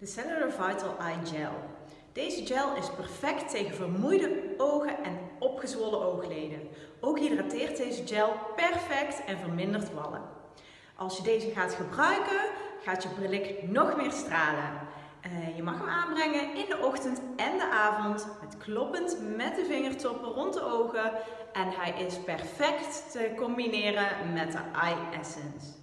De Cellular Vital Eye Gel. Deze gel is perfect tegen vermoeide ogen en opgezwollen oogleden. Ook hydrateert deze gel perfect en vermindert wallen. Als je deze gaat gebruiken, gaat je brillik nog meer stralen. Eh, je mag hem aanbrengen in de ochtend en de avond, met kloppend met de vingertoppen rond de ogen. En hij is perfect te combineren met de Eye Essence.